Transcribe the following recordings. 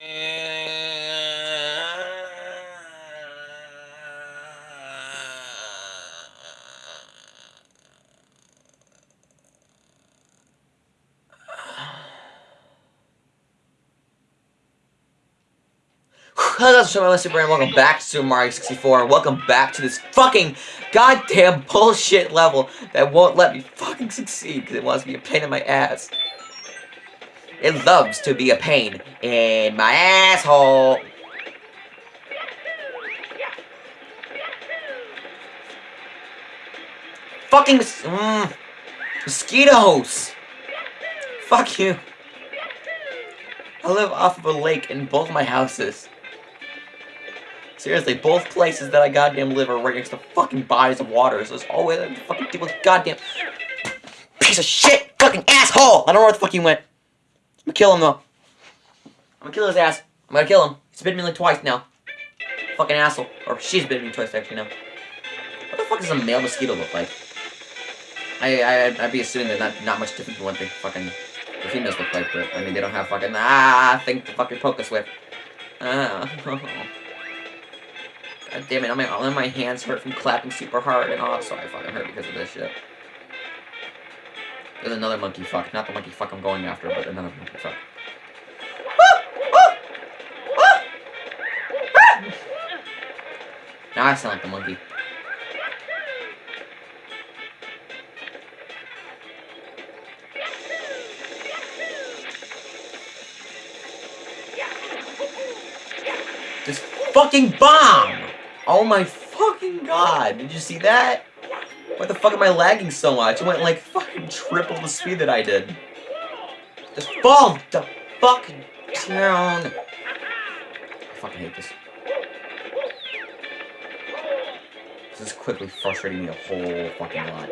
Hello, guys, I'm Super and welcome back to Mario 64. Welcome back to this fucking goddamn bullshit level that won't let me fucking succeed because it wants to be a pain in my ass. It loves to be a pain in my asshole. Fucking mm, mosquitoes. Fuck you. I live off of a lake in both my houses. Seriously, both places that I goddamn live are right next to fucking bodies of water, so there's always a fucking deal goddamn piece of shit fucking asshole! I don't know where the fuck he went. I'm gonna kill him though. I'm gonna kill his ass. I'm gonna kill him. He's bitten me like twice now. Fucking asshole. Or she's bitten me twice actually now. What the fuck does a male mosquito look like? I, I, I'd be assuming they're not, not much different from what they fucking the females look like, but I mean they don't have fucking ah thing to fucking poke us with. Ah. God damn it, all my, all my hands hurt from clapping super hard, and also I fucking hurt because of this shit. There's another monkey fuck. Not the monkey fuck I'm going after, but another monkey fuck. Now I sound like the monkey. This fucking bomb! Oh my fucking god, did you see that? Why the fuck am I lagging so much? It went like triple the speed that I did. Just fall the fuck down. I fucking hate this. This is quickly frustrating me a whole fucking lot.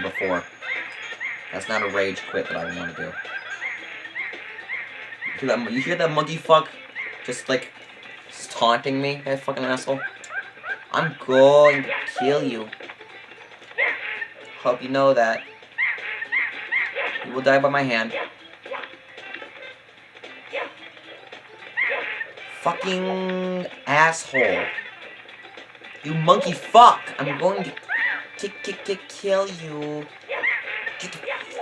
Here before. That's not a rage quit that I want to do. You hear that, you hear that monkey fuck? Just like, taunting me, that fucking asshole? I'm going to kill you. Hope you know that. You will die by my hand. fucking asshole. You monkey fuck! I'm going to kick, kick, kick, kill you. Get the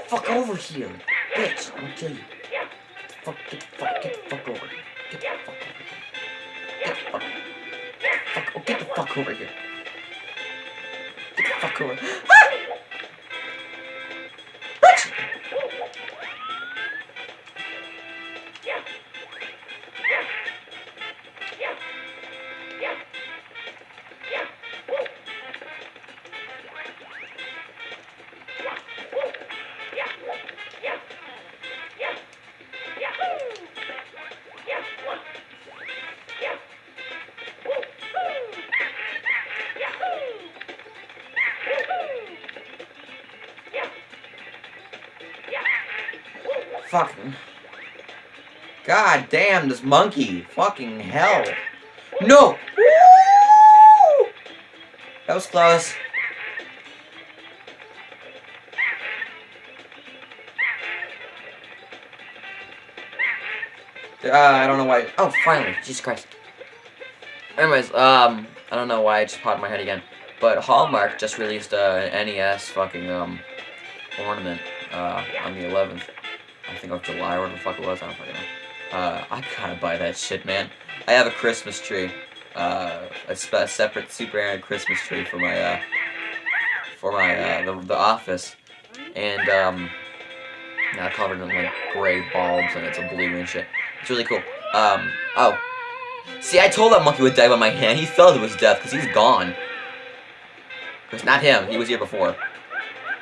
fuck over here, bitch! I'm gonna kill you. Get the fuck, get the fuck, get the fuck over here. Get the fuck over here. Get the fuck. Fuck, oh, get the fuck over here. Get the fuck over. Fucking. God damn, this monkey. Fucking hell. No! Woo! That was close. Uh, I don't know why. Oh, finally. Jesus Christ. Anyways, um, I don't know why I just popped my head again. But Hallmark just released a an NES fucking, um, ornament, uh, on the 11th. I think of July or whatever the fuck it was, I don't fucking know. Uh, I gotta buy that shit, man. I have a Christmas tree. Uh, a, a separate Super Aaron Christmas tree for my, uh, for my, uh, the, the office. And, um, now covered in, like, gray bulbs and it's a blue and shit. It's really cool. Um, oh. See, I told that monkey would die by my hand. He fell to his death because he's gone. It's not him. He was here before.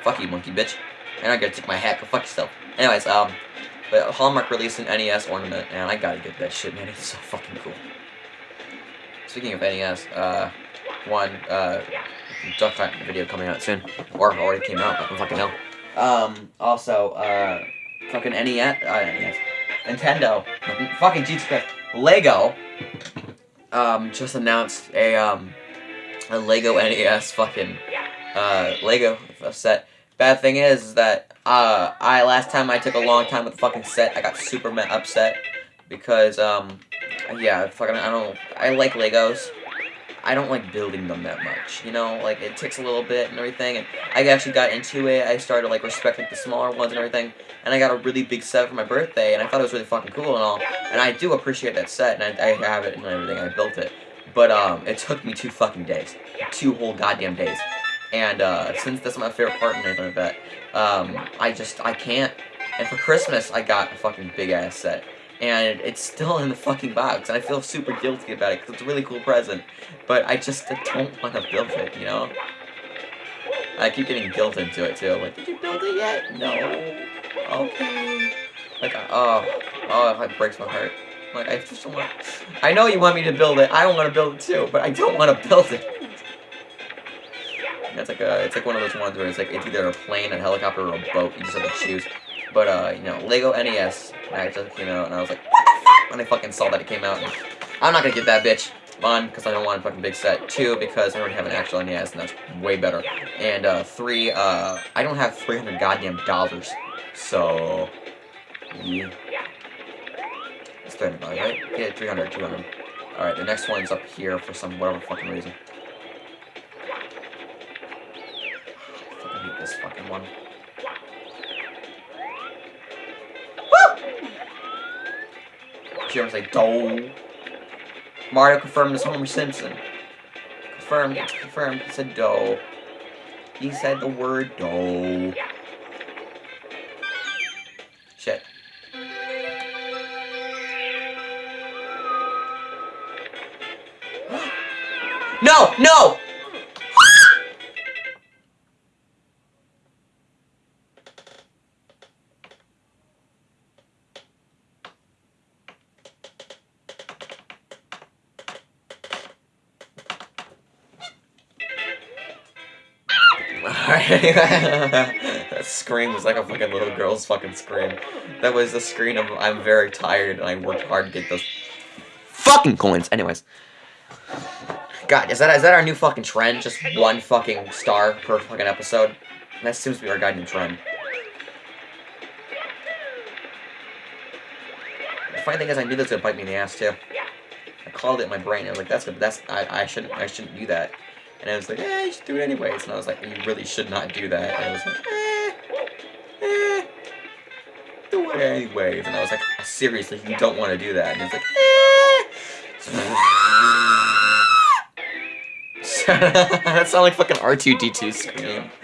Fuck you, monkey bitch. And I gotta take my hat, go fuck yourself. Anyways, um, but Hallmark released an NES ornament, and I gotta get that shit, man. It's so fucking cool. Speaking of NES, uh, one, uh, Duck Hunt video coming out soon. Or already came out, I don't fucking know. Um, also, uh, fucking NES, uh, NES. Nintendo, fucking Jesus Christ, Lego, um, just announced a, um, a Lego NES fucking, uh, Lego set. Bad thing is, that, uh, I, last time I took a long time with the fucking set, I got super upset, because, um, yeah, fucking, I don't, I like Legos, I don't like building them that much, you know, like, it takes a little bit and everything, and I actually got into it, I started, like, respecting the smaller ones and everything, and I got a really big set for my birthday, and I thought it was really fucking cool and all, and I do appreciate that set, and I, I have it and everything, I built it, but, um, it took me two fucking days, two whole goddamn days, and, uh, since that's my favorite part and everything like um, I just, I can't, and for Christmas, I got a fucking big-ass set, and it's still in the fucking box, and I feel super guilty about it, because it's a really cool present, but I just I don't want to build it, you know? I keep getting guilt into it, too, like, did you build it yet? No. Okay. Like, oh, oh, it breaks my heart. Like, I just don't want I know you want me to build it, I don't want to build it too, but I don't want to build it. It's like a, it's like one of those ones where it's like, it's either a plane, a helicopter, or a boat, you just have to choose. But, uh, you know, Lego NES, just came out, and I was like, what the fuck? When I fucking saw that it came out, I'm not gonna get that bitch. One, because I don't want a fucking big set. Two, because I already have an actual NES, and that's way better. And, uh, three, uh, I don't have 300 goddamn dollars. So, yeah. It's 300 dollars, right? Yeah, 300, 200. Alright, the next one's up here for some whatever fucking reason. One. you ever say "do"? Mario confirmed as Homer Simpson. Confirmed, confirmed, he said "do." He said the word "do." Shit. no! No! That scream was like a fucking little girl's fucking scream. That was the scream of I'm very tired and I worked hard to get those fucking coins. Anyways. God, is that is that our new fucking trend? Just one fucking star per fucking episode? That seems to be our goddamn trend. The funny thing is I knew was gonna bite me in the ass too. I called it in my brain. I was like, that's that's I I shouldn't I shouldn't do that. And I was like, eh, you should do it anyways. And I was like, you really should not do that. And I was like, eh, eh, do it anyways. And I was like, seriously, you don't want to do that. And he's like, eh. that sounded like fucking R2-D2 scream.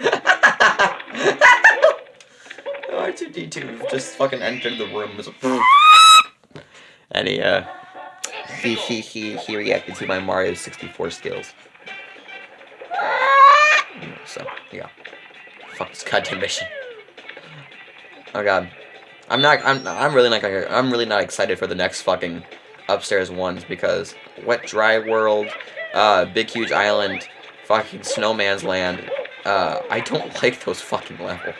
R2-D2 just fucking entered the room. and he, uh, he, he, he, he reacted to my Mario 64 skills. So, yeah. Fuck this goddamn mission. Oh god. I'm not, I'm, I'm really not gonna, I'm really not excited for the next fucking upstairs ones because Wet Dry World, uh, Big Huge Island, fucking Snowman's Land, uh, I don't like those fucking levels.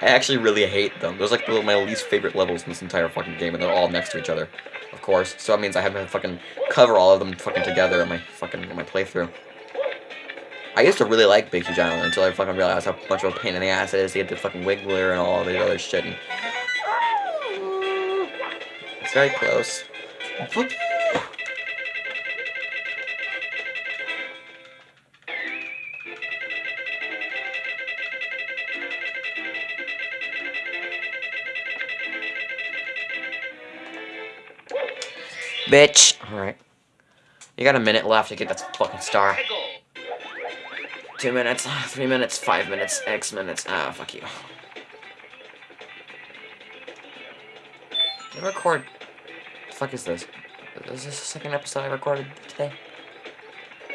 I actually really hate them. Those are like my least favorite levels in this entire fucking game, and they're all next to each other, of course. So that means I have to fucking cover all of them fucking together in my fucking in my playthrough. I used to really like Big Huge Island until I fucking realized how much of a pain in the ass it is to get the fucking Wiggler and all the other shit. And... It's very close. Bitch. Alright. You got a minute left to get that fucking star. Two minutes, three minutes, five minutes, X minutes. Ah, fuck you. Did I record? The fuck is this? Is this the second episode I recorded today?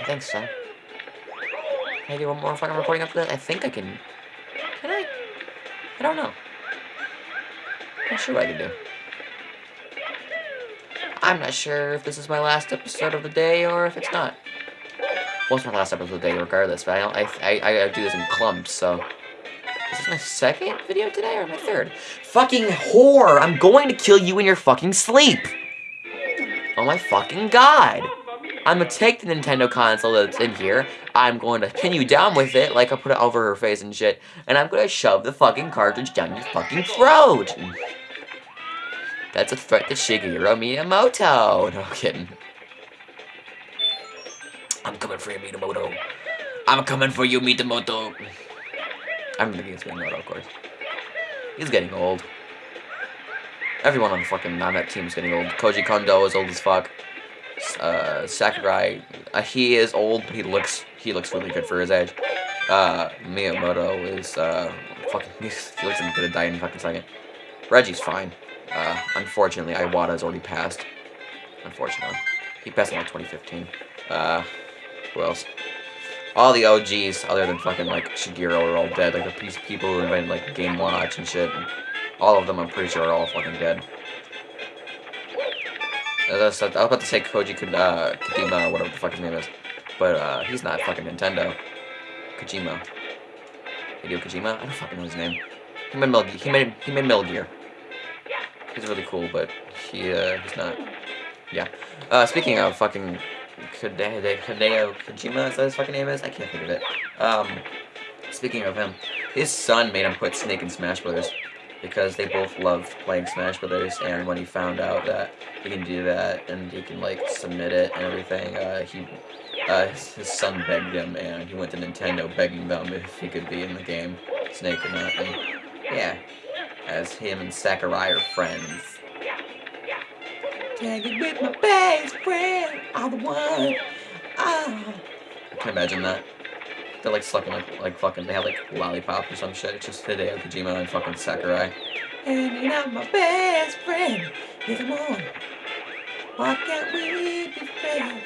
I think so. Do one more fucking recording after that? I think I can. Can I? I don't know. I'm not sure what I can do. I'm not sure if this is my last episode of the day or if it's not. It's my last episode today, regardless, but I, I, I, I do this in clumps, so... Is this my second video today or my third? Fucking whore! I'm going to kill you in your fucking sleep! Oh my fucking god! I'm gonna take the Nintendo console that's in here, I'm going to pin you down with it, like I put it over her face and shit, and I'm gonna shove the fucking cartridge down your fucking throat! That's a threat to Shigeru Miyamoto! No kidding. I'm coming for you, Miyamoto. I'm coming for you, Miyamoto. I'm thinking it's Miyamoto, of course. He's getting old. Everyone on the fucking on team is getting old. Koji Kondo is old as fuck. Uh, Sakurai, uh, he is old, but he looks he looks really good for his age. Uh, Miyamoto is uh, fucking he looks like he's gonna die in a fucking second. Reggie's fine. Uh, unfortunately, Iwata's already passed. Unfortunately, he passed in like 2015. Uh, who else? All the OGs, other than fucking like Shigeru, are all dead. Like the people who invented like Game Watch and shit. All of them, I'm pretty sure, are all fucking dead. I, was about to say Koji uh, Kadima, or whatever the fuck his name is. But uh, he's not fucking Nintendo. Kojima. Hideo Kojima? I don't fucking know his name. He made Metal, he made, he made Metal Gear. He's really cool, but he, uh, he's not. Yeah. Uh, speaking of fucking Hideo, Hideo Kojima, is that his fucking name is? I can't think of it. Um, speaking of him, his son made him put Snake in Smash Brothers because they both loved playing Smash Brothers, and when he found out that he can do that and he can like submit it and everything, uh, he uh, his, his, son begged him, and he went to Nintendo begging them if he could be in the game, Snake or not. And yeah, as him and Sakurai are friends. Tag it with my best friend, I'm the one. Ah. I can imagine that. They're like sucking like like fucking they have like lollipop or some shit. It's just Hideo Kojima and fucking Sakurai. And you're not my best friend. Yes, I'm on. Why can't we be friends?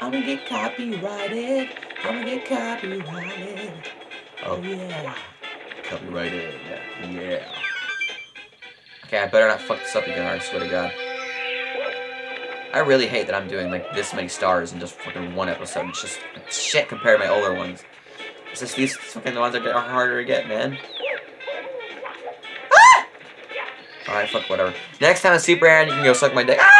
I'm gonna get copyrighted. I'm gonna get copyrighted. Oh yeah. Copyrighted. Yeah. Okay, I better not fuck this up again, I swear to god. I really hate that I'm doing like this many stars in just fucking one episode. It's just shit compared to my older ones. It's just these fucking the ones that are harder to get, man. Ah! Alright, fuck whatever. Next time on Super Aaron, you can go suck my dick. Ah!